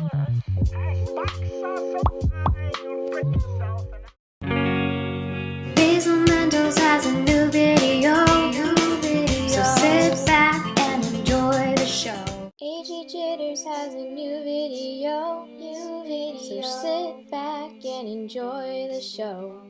I Mentos has a new video. So sit back and enjoy the show. AG Jitters has a new video. New video. So sit back and enjoy the show.